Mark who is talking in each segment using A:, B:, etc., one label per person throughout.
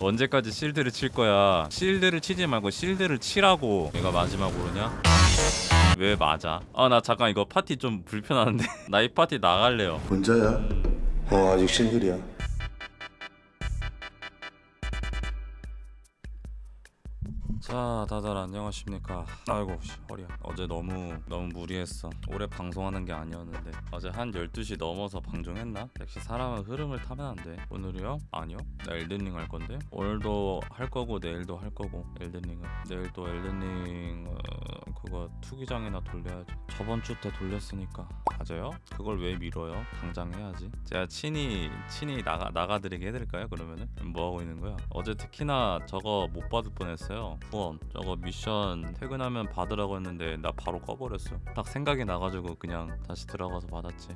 A: 언제까지 실드를 칠 거야? 실드를 치지 말고 실드를 치라고 내가 마지막으로냐? 왜 맞아? 아 나 잠깐 이거 파티 좀 불편한데. 나 이 파티 나갈래요.
B: 혼자야? 어 아직 싱글이야
A: 자 다들 안녕하십니까? 아이고 씨, 허리야 어제 너무 너무 무리했어. 오래 방송하는 게 아니었는데. 어제 한 12시 넘어서 방송했나? 역시 사람은 흐름을 타면 안돼. 오늘이요? 아니요. 나 엘든링 할 건데. 오늘도 할 거고 내일도 할 거고 엘든링은. 내일 또 엘든링 어, 그거 투기장이나 돌려야죠 저번 주 때 돌렸으니까. 맞아요? 그걸 왜 미뤄요? 당장 해야지. 제가 친히 친히 나가 나가드리게 해드릴까요 그러면은? 뭐 하고 있는 거야? 어제 특히나 저거 못 받을 뻔했어요 후원 저거 미션 퇴근하면 받으라고 했는데 나 바로 꺼버렸어. 딱 생각이 나가지고 그냥 다시 들어가서 받았지.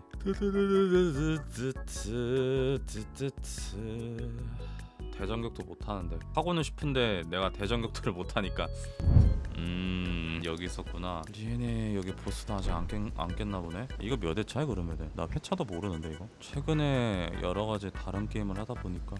A: 대전격투 못하는데. 하고는 싶은데 내가 대전격투를 못하니까. 음 여기 있었구나. DNA 여기 보스는 아직 안, 깼, 안 깼나 보네. 이거 몇 회차야 그러면은? 나 회차도 모르는데 이거? 최근에 여러 가지 다른 게임을 하다 보니까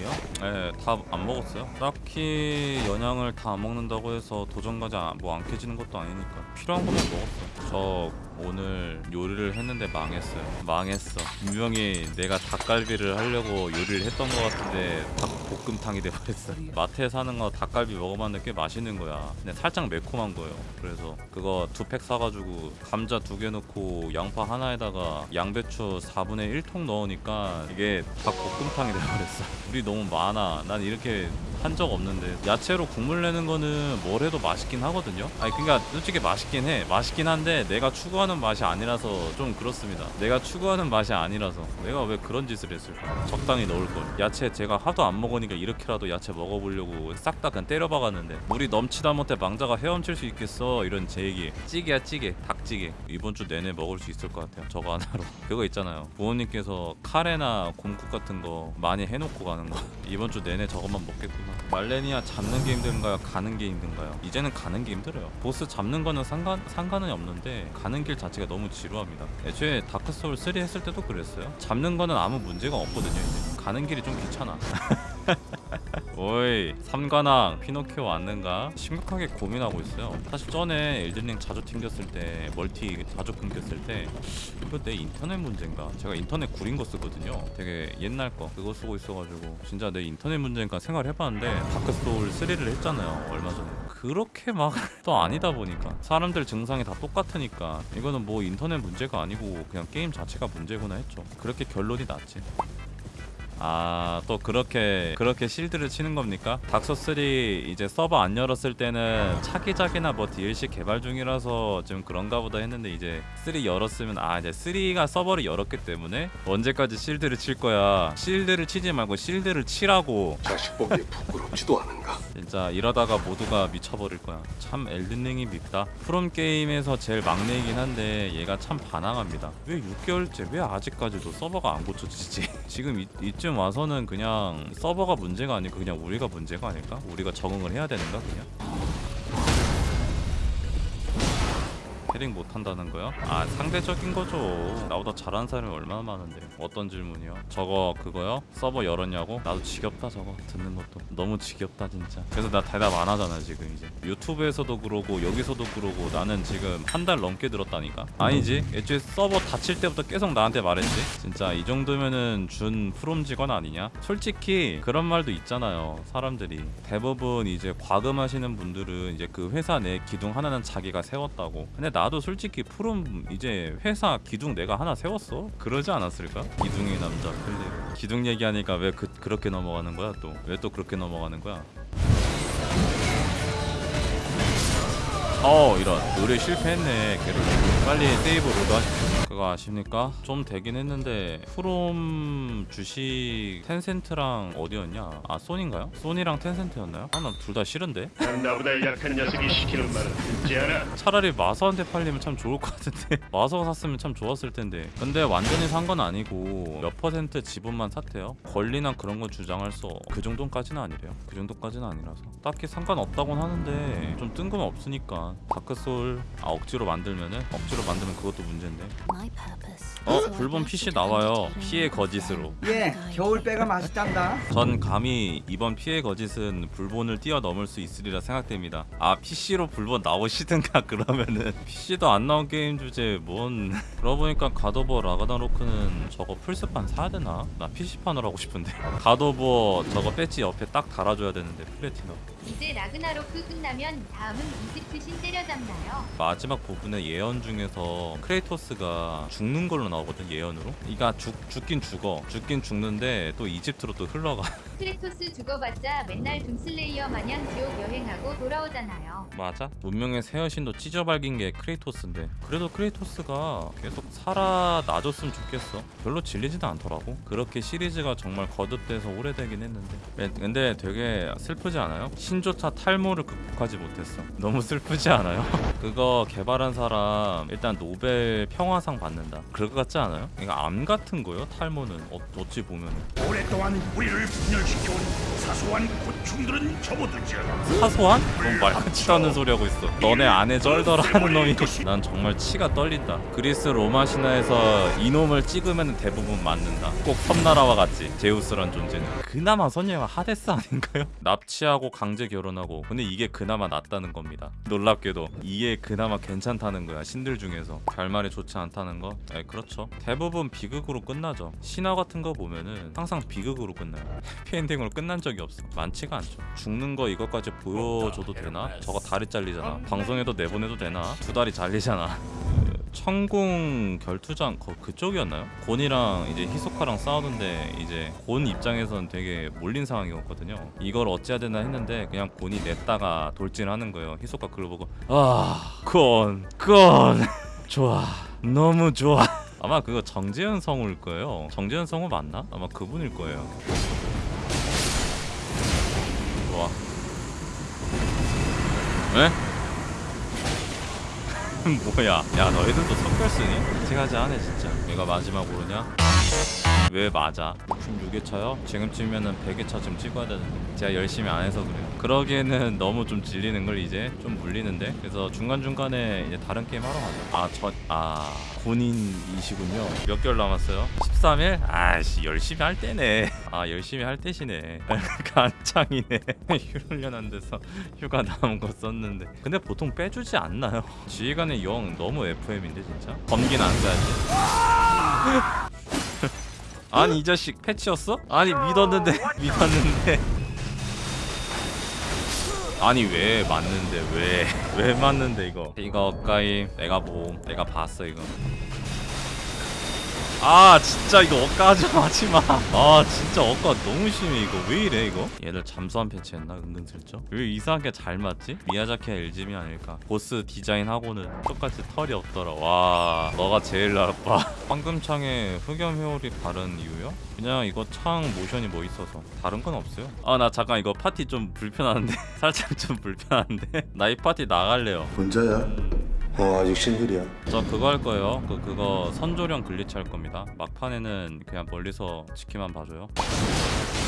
A: 연약이요? 네, 다 안 먹었어요. 딱히 연약을 다 안 먹는다고 해서 도전 과자 뭐안 깨지는 것도 아니니까 필요한 것만 먹었어. 저 오늘 요리를 했는데 망했어요. 망했어. 분명히 내가 닭갈비를 하려고 요리를 했던 것 같은데 닭 볶음탕이 돼버렸어. 마트에 사는 거 닭갈비 먹어봤는데 꽤 맛있는 거야. 근데 살짝 매콤한 거예요. 그래서 그거 두 팩 사가지고 감자 두 개 넣고 양파 하나에다가 양배추 4분의 1통 넣으니까 이게 닭볶음탕이 돼버렸어. 물이 너무 많아. 난 이렇게 한 적 없는데 야채로 국물 내는 거는 뭘 해도 맛있긴 하거든요. 아니 그러니까 솔직히 맛있긴 해. 맛있긴 한데 내가 추구하는 맛이 아니라서 좀 그렇습니다. 내가 추구하는 맛이 아니라서 내가 왜 그런 짓을 했을까? 적당히 넣을 걸. 야채 제가 하도 안 먹으니까 이렇게라도 야채 먹어보려고 싹 다 그냥 때려 박았는데 물이 넘치다 못해 망자가 헤엄칠 수 있겠어 이런 제 얘기. 찌개야 찌개, 닭 찌개. 이번 주 내내 먹을 수 있을 것 같아요. 저거 하나로. 그거 있잖아요. 부모님께서 카레나 곰국 같은 거 많이 해놓고 가는 거. 이번 주 내내 저것만 먹겠구나. 말레니아 잡는 게 힘든가요? 가는 게 힘든가요? 이제는 가는 게 힘들어요. 보스 잡는 거는 상관 상관은 없는데 가는 길 자체가 너무 지루합니다. 애초에 다크 소울 3 했을 때도 그랬어요. 잡는 거는 아무 문제가 없거든요. 이제 가는 길이 좀 귀찮아. 오이 삼관왕 피노키오 왔는가? 심각하게 고민하고 있어요. 사실 전에 엘든링 자주 튕겼을 때 멀티 자주 끊겼을 때 이거 내 인터넷 문제인가? 제가 인터넷 구린 거 쓰거든요. 되게 옛날 거 그거 쓰고 있어가지고 진짜 내 인터넷 문제인가 생각해봤는데 다크소울 3를 했잖아요 얼마 전에. 그렇게 막 또 아니다 보니까. 사람들 증상이 다 똑같으니까. 이거는 뭐 인터넷 문제가 아니고 그냥 게임 자체가 문제구나 했죠. 그렇게 결론이 났지 아 또 그렇게 그렇게 실드를 치는 겁니까? 닥소3 이제 서버 안 열었을 때는 차기작이나 뭐 DLC 개발 중이라서 좀 그런가 보다 했는데 이제 3 열었으면 아 이제 3가 서버를 열었기 때문에 언제까지 실드를 칠 거야? 실드를 치지 말고 실드를 치라고.
B: 자식 보기에 부끄럽지도 않은가?
A: 진짜 이러다가 모두가 미쳐버릴 거야. 참 엘든링이 밉다. 프롬 게임에서 제일 막내이긴 한데 얘가 참 반항합니다. 왜 6개월째? 왜 아직까지도 서버가 안 고쳐지지 지금 이, 이쯤 와서는 그냥 서버가 문제가 아니고 그냥 우리가 문제가 아닐까? 우리가 적응을 해야 되는가 그냥 캐릭 못한다는 거요? 아 상대적인 거죠. 나보다 잘하는 사람이 얼마나 많은데. 어떤 질문이요? 저거 그거요? 서버 열었냐고? 나도 지겹다 저거. 듣는 것도. 너무 지겹다 진짜. 그래서 나 대답 안 하잖아 지금 이제. 유튜브에서도 그러고 여기서도 그러고 나는 지금 한 달 넘게 들었다니까? 아니지. 애초에 서버 닫힐 때부터 계속 나한테 말했지. 진짜 이 정도면은 준 프롬 직원 아니냐? 솔직히 그런 말도 있잖아요 사람들이. 대부분 이제 과금하시는 분들은 이제 그 회사 내 기둥 하나는 자기가 세웠다고. 근데 나도 솔직히 프롬 이제 회사 기둥 내가 하나 세웠어. 그러지 않았을까? 기둥의 남자 필립 기둥 얘기하니까 왜 그, 그렇게 넘어가는 거야 또? 왜 또 그렇게 넘어가는 거야? 어 이런. 의뢰 실패했네. 걔를. 빨리 save load 하십시오 그거 아십니까? 좀 되긴 했는데 프롬 주식 텐센트랑 어디였냐 아 소니인가요? 소니랑 텐센트였나요? 아 난 둘 다 싫은데
C: 나보다 약한 녀석이 시키는 말은 듣지 않아.
A: 차라리 마서한테 팔리면 참 좋을 것 같은데 마서 샀으면 참 좋았을 텐데 근데 완전히 산 건 아니고 몇 퍼센트 지분만 샀대요 권리나 그런 건 주장할 수 그 정도까지는 아니래요 그 정도까지는 아니라서 딱히 상관없다곤 하는데 좀 뜬금없으니까 다크소울 아 억지로 만들면은 억지로 만들면 그것도 문제인데
D: My purpose
A: 어 불본 PC 나와요 피해 거짓으로
D: 예, 겨울배가 맛있단다.
A: 전 감히 이번 피해 거짓은 불본을 뛰어넘을 수 있으리라 생각됩니다. 아 PC로 불본 나오시든가 그러면은 PC도 안 나온 게임 주제 뭔 그러고 보니까 갓 오브 워 라그나로크는 저거 플스판 사야 되나? 나 PC판으로 하고 싶은데 갓 오브 워 저거 배지 옆에 딱 달아줘야 되는데 플래티넘
E: 이제 라그나로크 끝나면 다음은 이집트 신 때려잡나요?
A: 마지막 부분에 예언 중에서 크레이토스가 죽는 걸로 나오거든 예언으로. 이가 죽, 죽긴 죽어. 죽긴 죽는데 또 이집트로 또 흘러가.
E: 크레토스 죽어봤자 맨날 둠슬레이어 마냥 지옥 여행하고 돌아오잖아요.
A: 맞아? 문명의 새 여신도 찢어발긴 게 크레이토스인데. 그래도 크레이토스가 계속 살아나줬으면 좋겠어. 별로 질리지도 않더라고. 그렇게 시리즈가 정말 거듭돼서 오래되긴 했는데. 네, 근데 되게 슬프지 않아요? 신조차 탈모를 극복하지 못했어. 너무 슬프지 않아요? 그거 개발한 사람 일단 노벨 평화상 받는다. 그럴 것 같지 않아요? 이거 암 같은 거요? 탈모는 어, 어찌 보면
C: 오랫동안 우리를 분열시켜온 사소한 고충들은 접어두자.
A: 사소한? 넌 말같지도 않은 소리 하고 있어 너네 안에 쩔더라 하는 놈이 난 정말 치가 떨린다 그리스 로마 신화에서 이놈을 찍으면 대부분 맞는다 꼭 섬나라와 같지 제우스란 존재는 그나마 선녀가 하데스 아닌가요? 납치하고 강제 결혼하고 근데 이게 그나마 낫다는 겁니다 놀랍게도 이게 그나마 괜찮다는 거야 신들 중에서 결말이 좋지 않다는 거? 에 그렇죠 대부분 비극으로 끝나죠 신화 같은 거 보면은 항상 비극으로 끝나요 해피엔딩으로 끝난 적이 없어 많지가 않죠 죽는 거 이것까지 보여줘도 되나? 저거 다리 잘리잖아 방송에도 내보내도 되나? 두 다리 잘리잖아 그 천궁 결투장 거 그쪽이었나요? 곤이랑 이제 히소카랑 싸우는데 이제 곤 입장에선 되게 몰린 상황이었거든요. 이걸 어찌해야 되나 했는데 그냥 곤이 냈다가 돌진하는 거예요. 히소카 그걸 보고 아곤곤 좋아 너무 좋아 아마 그거 정재현 성우일 거예요. 정재현 성우 맞나? 아마 그분일 거예요. 좋아. 에? 뭐야 야 너희들도 석별 쓰니? 생각하지 않네 진짜 얘가 마지막으로냐? 왜 맞아? 66회 차요? 지금쯤이면은 100회차 좀 찍어야 되는데 제가 열심히 안 해서 그래요 그러기에는 너무 좀 질리는 걸 이제 좀 물리는데 그래서 중간중간에 이제 다른 게임 하러 가죠. 아저아 군인이시군요. 몇 개월 남았어요? 13일? 아씨 열심히 할 때네. 아 열심히 할 때시네. 간창이네. 휴훈련 안 돼서 휴가 남은 거 썼는데. 근데 보통 빼주지 않나요? 지휘관의 영 너무 FM인데 진짜? 검기는 안 써야지? 아니 이 자식 패치였어? 아니 믿었는데 믿었는데 아니 왜 맞는데? 왜 왜 맞는데 이거? 이거 가까이 내가 보고 내가 봤어 이거 아 진짜 이거 억까지 하지마. 아 진짜 억까. 너무 심해 이거. 왜 이래 이거? 얘들 잠수함 패치했나? 은근슬쩍 왜 이상하게 잘 맞지? 미야자키의 엘짐이 아닐까? 보스 디자인하고는 똑같이 털이 없더라. 와 너가 제일 나빠 황금창에 흑염 회오리 바른 이유요? 그냥 이거 창 모션이 뭐 있어서. 다른 건 없어요. 아 나 잠깐 이거 파티 좀 불편한데. 살짝 좀 불편한데. 나 이 파티 나갈래요.
B: 혼자야? 어 아직 싱글이야
A: 저 그거 할 거예요. 그 그거 선조령 glitch 할 겁니다. 막판에는 그냥 멀리서 지켜만 봐줘요.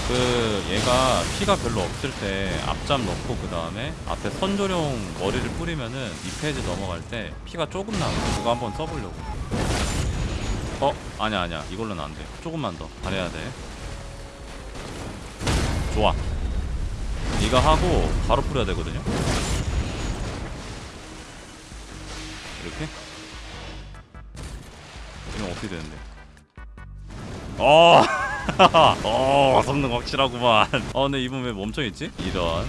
A: 그 얘가 피가 별로 없을 때 앞잡 넣고 그 다음에 앞에 선조령 머리를 뿌리면은 이 phase 넘어갈 때 피가 조금 나요. 그거 한번 써보려고. 어 아니야 아니야 이걸로는 안 돼. 조금만 더 잘해야 돼. 좋아. 이거 하고 바로 뿌려야 되거든요. 이렇게? 이러면 어떻게 되는데? 어! 어, 성능 확실하구만. 어, 근데 이분 왜 멈춰있지? 이런.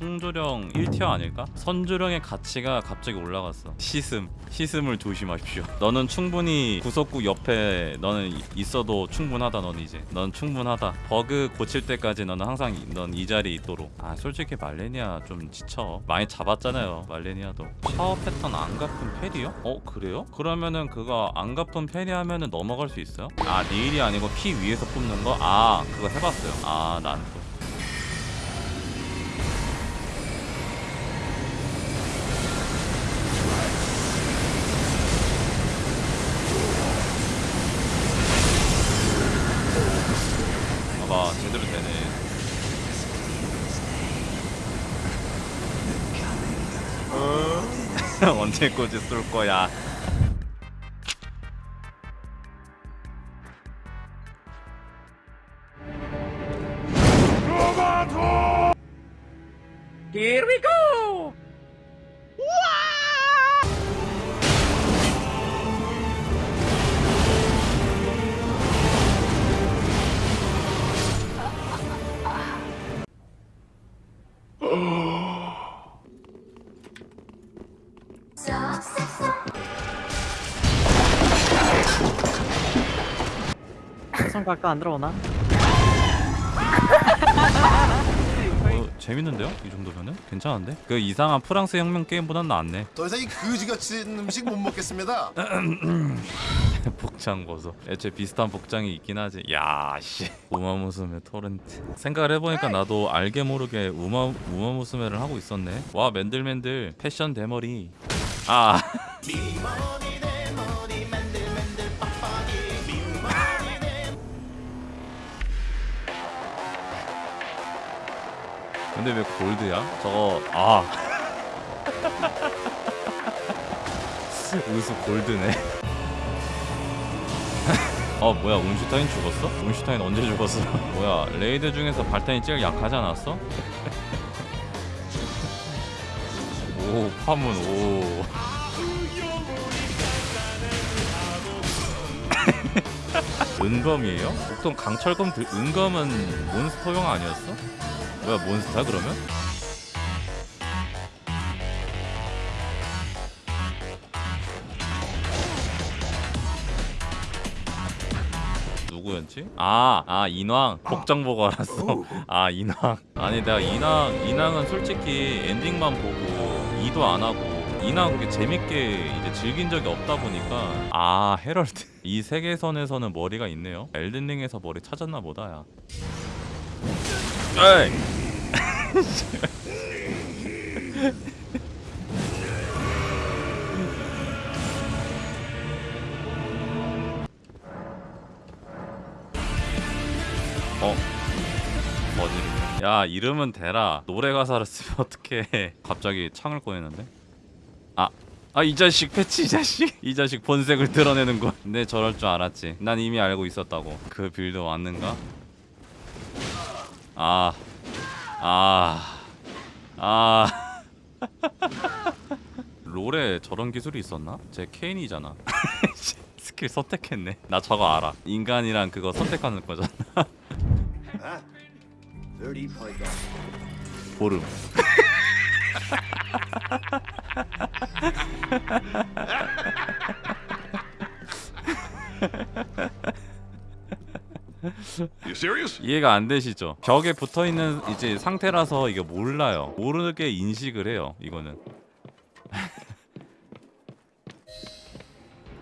A: 성조령 1티어 아닐까? 선조령의 가치가 갑자기 올라갔어. 시슴. 시슴을 조심하십시오. 너는 충분히 구석구 옆에 너는 이- 있어도 충분하다. 넌 이제. 넌 충분하다. 버그 고칠 때까지 너는 항상 넌 이 자리에 있도록. 아 솔직히 말레니아 좀 지쳐. 많이 잡았잖아요. 말레니아도. 샤워 패턴 안 갚은 페리요? 어 그래요? 그러면은 그거 안 갚은 페리 하면은 넘어갈 수 있어요? 아 내일이 아니고 피 위에서 뽑는 거? 아 그거 해봤어요. 아난 또. 봐 제대로 되네. 어? 언제까지 쏠 거야?
D: Here we go!
F: 성과가 안 들어오나?
A: 어, 재밌는데요? 이 정도면은 괜찮은데? 그 이상한 프랑스 혁명 게임보단 낫네.
G: 더 이상 이 그지같이 음식 못 먹겠습니다.
A: 복장 보소. 애초에 비슷한 복장이 있긴 하지. 야 씨. 우마무스메 토렌트. 생각을 해보니까 나도 알게 모르게 우마 우마무스메를 하고 있었네. 와 맨들맨들 패션 대머리. 아. 근데 왜 골드야? 저거 아. 우수 골드네. 어 뭐야 온슈타인 죽었어? 온슈타인 언제 죽었어? 뭐야 raid 중에서 발탄이 제일 약하지 않았어? 오 파문 오 은검이에요? 보통 강철검 들, 은검은 몬스터용 아니었어? 뭐야 몬스터 그러면? 누구였지? 아, 아 인왕 복장 보고 알았어. 아 인왕. 아니 내가 인왕 인왕은 솔직히 엔딩만 보고 이도 안 하고 인왕 그렇게 재밌게 이제 즐긴 적이 없다 보니까 아 헤럴드 이 세계선에서는 머리가 있네요. 엘든링에서 머리 찾았나 보다 야. 에이. 야 이름은 대라 노래 가사를 쓰면 어떡해 갑자기 창을 꺼내는데? 아. 아 이 자식 패치 이 자식 이 자식 본색을 드러내는군 내 저럴 줄 알았지 난 이미 알고 있었다고 그 build 왔는가? 아 아, 아. 롤에 저런 기술이 있었나? 제 케인이잖아. 스킬 선택했네. 나 저거 알아. 인간이랑 그거 선택하는 거잖아. 보름.
C: You serious?
A: 이해가 안 되시죠? 벽에 붙어 있는 이제 상태라서 이게 몰라요. 모르게 인식을 해요. 이거는.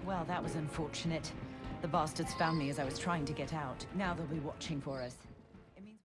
H: Well, that was unfortunate. The bastards found me as I was trying to get out. Now they'll be watching for us.